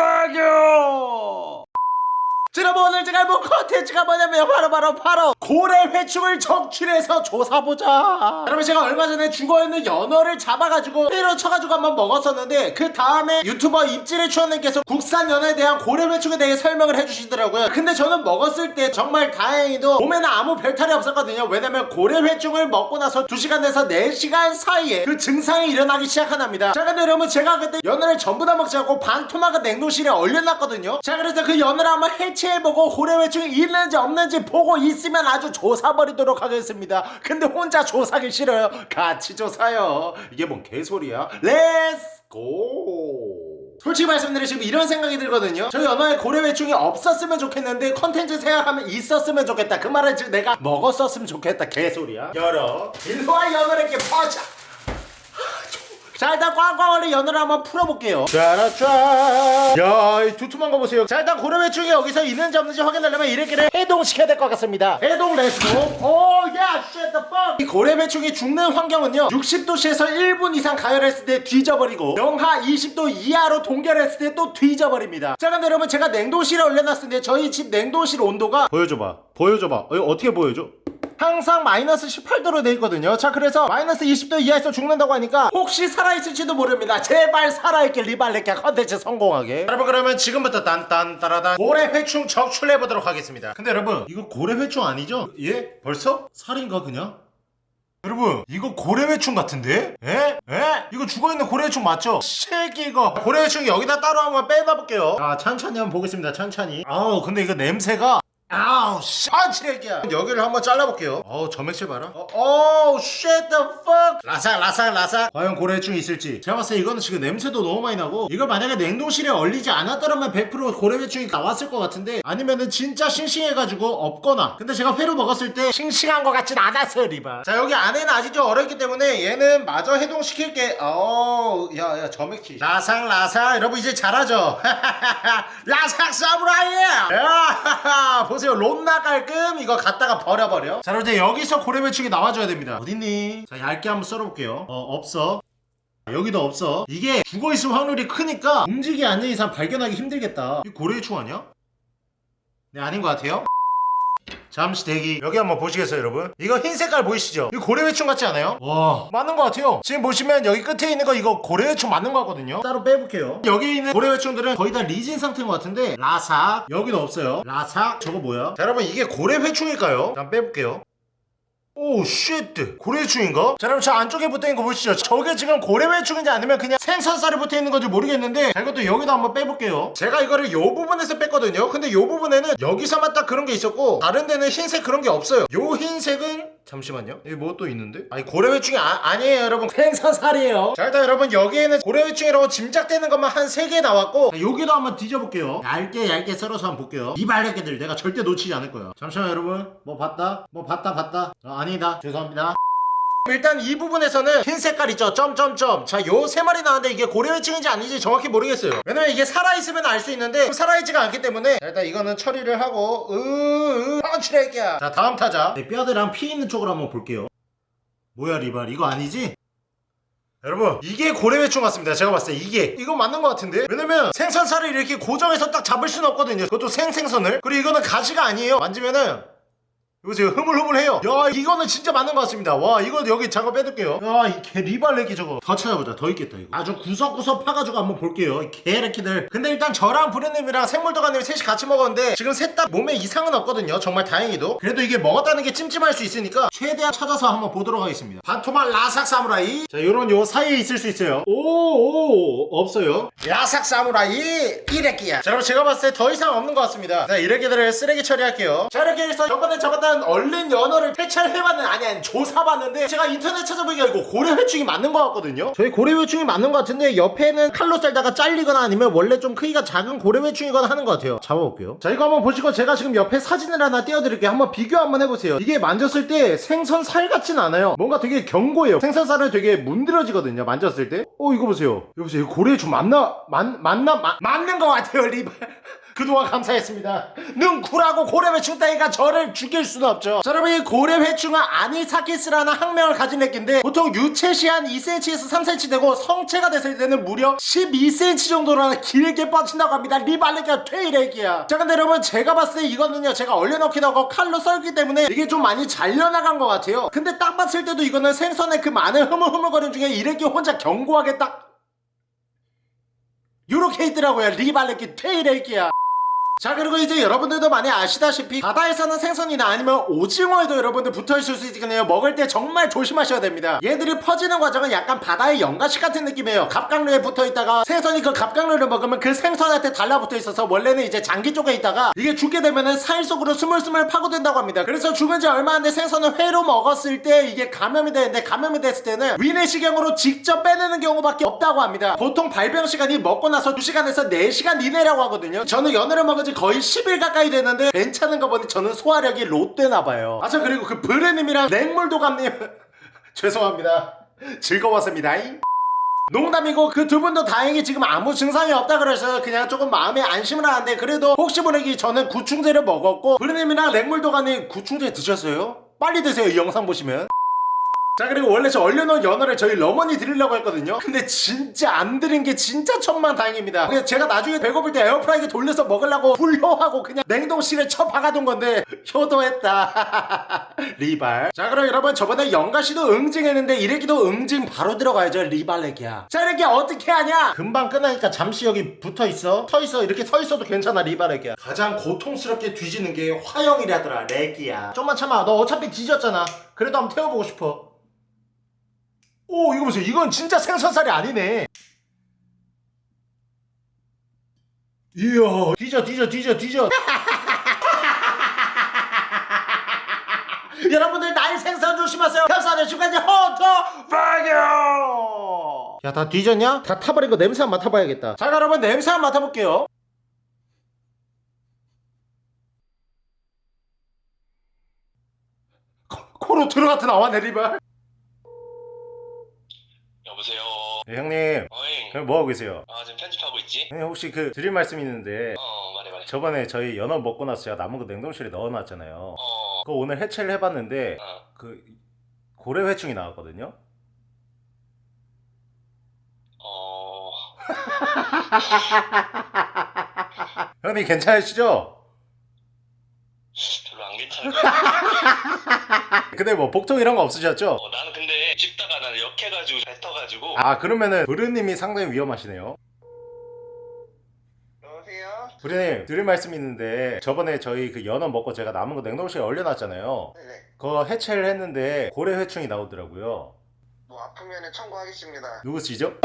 파교 여러분 오늘 제가 볼 컨텐츠가 뭐냐면 바로 바로 바로 고래 회충을 적출해서 조사보자. 여러분 제가 얼마 전에 죽어있는 연어를 잡아가지고 회로 쳐가지고 한번 먹었었는데 그 다음에 유튜버 입질의 추원님께서 국산 연어에 대한 고래 회충에 대해 설명을 해주시더라고요. 근데 저는 먹었을 때 정말 다행히도 몸에는 아무 별탈이 없었거든요. 왜냐면 고래 회충을 먹고 나서 2시간 내서 4시간 사이에 그 증상이 일어나기 시작한답니다. 자 근데 여러분 제가 그때 연어를 전부 다 먹지 않고 반 토막을 냉동실에 얼려놨거든요. 자 그래서 그 연어를 한번 해체해보고 고래 회충이 있는지 없는지 보고 있으면 아주 조사버리도록 하겠습니다. 근데 혼자 조사하기 싫어요? 같이 조사요. 이게 뭔 개소리야? Let's go 솔직히 말씀드리면 지금 이런 생각이 들거든요. 저희 연어에 고래회충이 없었으면 좋겠는데 컨텐츠 생각하면 있었으면 좋겠다. 그 말은 지금 내가 먹었었으면 좋겠다. 개소리야. 열어. 일로와 연어를 이렇게 퍼자 자 일단 꽝꽝 얼린 연어를 한번 풀어볼게요. 짜라짜 야이 두툼한 거 보세요. 자 일단 고래회충이 여기서 있는지 없는지 확인하려면 이렇게를 해동시켜야 될 것 같습니다. 해동 let's go 오야 fuck. 이 고래회충이 죽는 환경은요 60도씨에서 1분 이상 가열했을 때 뒤져버리고 영하 20도 이하로 동결했을 때 또 뒤져버립니다. 자 근데 여러분 제가 냉동실에 올려놨을 때 저희 집 냉동실 온도가 보여줘봐. 보여줘봐. 어, 어떻게 보여줘? 항상 마이너스 18도로 돼 있거든요 자 그래서 마이너스 20도 이하에서 죽는다고 하니까 혹시 살아있을지도 모릅니다 제발 살아있길 리발레께 컨텐츠 성공하게 여러분 그러면 지금부터 딴딴따라단 고래 회충 적출해보도록 하겠습니다 근데 여러분 이거 고래 회충 아니죠? 예? 벌써? 살인가 그냥? 여러분 이거 고래회충 같은데? 에? 에? 이거 죽어있는 고래회충 맞죠? 새끼 이거 고래회충 여기다 따로 한번 빼봐볼게요 자 천천히 한번 보겠습니다 천천히 아우 근데 이거 냄새가 아우 쌍쓰레기야. 여기를 한번 잘라볼게요. 어우 점액질 봐라. 어, 어우 shit the fuck. 라삭 라삭 라삭. 과연 고래충 있을지. 제가 봤을 때 이거는 지금 냄새도 너무 많이 나고 이걸 만약에 냉동실에 얼리지 않았더라면 100% 고래회충이 나왔을 것 같은데 아니면은 진짜 싱싱해가지고 없거나. 근데 제가 회로 먹었을 때 싱싱한 것 같진 않았어요 리바 자 여기 안에는 아직 좀 얼었기 때문에 얘는 마저 해동시킬게. 어우 야야 점액질. 라삭 라삭. 여러분 이제 잘하죠? 라삭 사무라이! 야 보세요. 롬나 깔끔 이거 갖다가 버려버려. 자 이제 여기서 고래매충이 나와줘야 됩니다. 어딨니? 자 얇게 한번 썰어볼게요. 어 없어. 여기도 없어. 이게 죽어있을 확률이 크니까 움직이 않는 이상 발견하기 힘들겠다. 이 고래충 아니야? 네 아닌 것 같아요 잠시 대기. 여기 한번 보시겠어요 여러분? 이거 흰 색깔 보이시죠? 이거 고래회충 같지 않아요? 와 맞는 것 같아요. 지금 보시면 여기 끝에 있는 거 이거 고래회충 맞는 거 같거든요. 따로 빼볼게요. 여기 있는 고래회충들은 거의 다 리진 상태인 것 같은데 라삭. 여기는 없어요. 라삭. 저거 뭐야? 자 여러분 이게 고래회충일까요? 잠깐 빼볼게요 Oh shit! 고래회충인가? 자 여러분 저 안쪽에 붙어있는 거 보시죠 저게 지금 고래회충인지 아니면 그냥 생선살이 붙어있는 건지 모르겠는데 자 이것도 여기도 한번 빼볼게요 제가 이거를 요 부분에서 뺐거든요 근데 요 부분에는 여기서만 딱 그런 게 있었고 다른 데는 흰색 그런 게 없어요 요 흰색은 잠시만요. 여기 뭐 또 있는데? 아니 고래회충이 아니에요 여러분. 생선살이에요. 자 일단 여러분 여기에는 고래회충이라고 짐작되는 것만 한 3개 나왔고 자, 여기도 한번 뒤져볼게요. 얇게 얇게 썰어서 한번 볼게요. 이 발레개들 내가 절대 놓치지 않을 거야 잠시만 여러분. 뭐 봤다? 뭐 봤다 봤다? 어, 아니다. 죄송합니다 일단 이 부분에서는 흰 색깔 있죠? 점점점. 자 요 세 마리 나왔는데 이게 고래회충인지 아닌지 정확히 모르겠어요. 왜냐면 이게 살아있으면 알 수 있는데 살아있지가 않기 때문에 자, 일단 이거는 처리를 하고 으으 펀치레기야. 자 다음 타자. 네, 뼈대랑 피 있는 쪽으로 한번 볼게요. 뭐야 리발? 이거 아니지? 여러분 이게 고래회충 같습니다. 제가 봤을 때 이게. 이거 맞는 것 같은데? 왜냐면 생선살을 이렇게 고정해서 딱 잡을 수는 없거든요. 그것도 생생선을. 그리고 이거는 가시가 아니에요. 만지면은 이거 지금 흐물흐물해요. 야 이거는 진짜 맞는 것 같습니다. 와 이거 여기 잠깐 빼둘게요. 야이 개 리발레기 저거. 더 찾아보자. 더 있겠다 이거. 아주 구석구석 파가지고 한번 볼게요 이 개레키들. 근데 일단 저랑 부르님이랑 생물도가님 셋이 같이 먹었는데 지금 셋 다 몸에 이상은 없거든요. 정말 다행히도. 그래도 이게 먹었다는 게 찜찜할 수 있으니까 최대한 찾아서 한번 보도록 하겠습니다. 반토막 라삭 사무라이. 자 요런 요 사이에 있을 수 있어요. 오오 없어요. 라삭 사무라이. 이래끼야. 자 여러분 제가 봤을 때 더 이상 없는 것 같습니다. 자 이래끼들을 쓰레기 처리할게요. 자 이렇게 해서 저번에 잡았 던 얼른 연어를 퇴찰해봤는 아니 아니 조사봤는데 제가 인터넷 찾아보니까 이거 고래 회충이 맞는 것 같거든요. 저희 고래 회충이 맞는 것 같은데 옆에는 칼로 썰다가 잘리거나 아니면 원래 좀 크기가 작은 고래 회충이거나 하는 것 같아요. 잡아볼게요. 자 이거 한번 보시고 제가 지금 옆에 사진을 하나 띄워드릴게요. 한번 비교 한번 해보세요. 이게 만졌을 때 생선 살 같진 않아요. 뭔가 되게 견고해요. 생선살은 되게 문드러지거든요 만졌을 때어 이거 보세요. 여보세요. 이거 고래회충 맞나? 맞, 맞나? 마, 맞는 것 같아요 리발 그동안 감사했습니다. 능쿨하고 고래회충 따위가 저를 죽일 수는 없죠. 자, 여러분 이 고래회충은 아니사키스라는 학명을 가진 애기인데 보통 유체시 한 2cm에서 3cm 되고 성체가 됐을 때는 무려 12cm 정도로 길게 뻗친다고 합니다. 리발레기가 퇴일애기야. 자 근데 여러분 제가 봤을 때 이거는요 제가 얼려놓기도 하고 칼로 썰기 때문에 이게 좀 많이 잘려나간 것 같아요. 근데 딱 봤을 때도 이거는 생선의 그 많은 흐물흐물거림 중에 이래기 혼자 견고하게 딱 요렇게 있더라고요 리발레기 퇴일애기야. 자 그리고 이제 여러분들도 많이 아시다시피 바다에 사는 생선이나 아니면 오징어에도 여러분들 붙어있을 수 있겠네요. 먹을 때 정말 조심하셔야 됩니다. 얘들이 퍼지는 과정은 약간 바다의 연가시 같은 느낌이에요. 갑각류에 붙어있다가 생선이 그 갑각류를 먹으면 그 생선한테 달라붙어 있어서 원래는 이제 장기 쪽에 있다가 이게 죽게 되면은 살 속으로 스물스물 파고든다고 합니다. 그래서 죽은 지 얼마 안 돼 생선을 회로 먹었을 때 이게 감염이 되는데 감염이 됐을 때는 위내시경으로 직접 빼내는 경우밖에 없다고 합니다. 보통 발병 시간이 먹고 나서 2시간에서 4시간 이내라고 하거든요. 저는 연어를 먹은 지 거의 10일 가까이 됐는데 괜찮은 거 보니 저는 소화력이 롯데나봐요. 아참 그리고 그 브레님이랑 냉물도감님. 죄송합니다. 즐거웠습니다. 농담이고 그 두 분도 다행히 지금 아무 증상이 없다 그래서 그냥 조금 마음에 안심을 하는데 그래도 혹시 모르기 저는 구충제를 먹었고 브레님이랑 냉물도감님 구충제 드셨어요? 빨리 드세요 이 영상 보시면 자 그리고 원래 저 얼려놓은 연어를 저희 러머니 드리려고 했거든요. 근데 진짜 안 드린 게 진짜 천만 다행입니다. 그래서 제가 나중에 배고플 때 에어프라이기 돌려서 먹으려고 불효하고 그냥 냉동실에 쳐 박아둔 건데 효도했다. 리발. 자 그럼 여러분 저번에 영가씨도 응징했는데 이래기도 응징 바로 들어가야죠 리발렉이야. 자 이렇게 어떻게 하냐? 금방 끝나니까 잠시 여기 붙어있어. 서있어. 이렇게 서있어도 괜찮아 리발렉이야. 가장 고통스럽게 뒤지는 게 화형이라더라 렉이야. 좀만 참아. 너 어차피 뒤졌잖아. 그래도 한번 태워보고 싶어 오 이거 보세요. 이건 진짜 생선살이 아니네. 이야. 뒤져 뒤져 뒤져 뒤져. 여러분들 날 생선 조심하세요. 협사는 중간에 헌터 발견 야다 뒤졌냐? 다 타버린 거 냄새 한번 맡아봐야겠다. 자 여러분 냄새 한번 맡아볼게요. 코- 코로 들어갔다 나와 내리발 여보세요. 네, 형님 어잉. 그럼 뭐하고 계세요? 아 지금 편집하고 있지? 형님 혹시 그 드릴 말씀 있는데 어 말해 말해. 저번에 저희 연어 먹고 나서 제가 남은 거 냉동실에 넣어놨잖아요 어. 그거 오늘 해체를 해봤는데 어. 그 고래회충이 나왔거든요 어. 형님 괜찮으시죠? 별로 안 같아. 근데 뭐 복통 이런 거 없으셨죠? 어, 나는 씹다가 나는 역해가지고 뱉어가지고. 아 그러면은 브르님이 상당히 위험하시네요 여보세요. 브르님 드릴 말씀 있는데 저번에 저희 그 연어 먹고 제가 남은 거 냉동실에 얼려놨잖아요 네네. 그거 해체를 했는데 고래 회충이 나오더라고요 뭐 아프면은 청구하겠습니다. 누구시죠?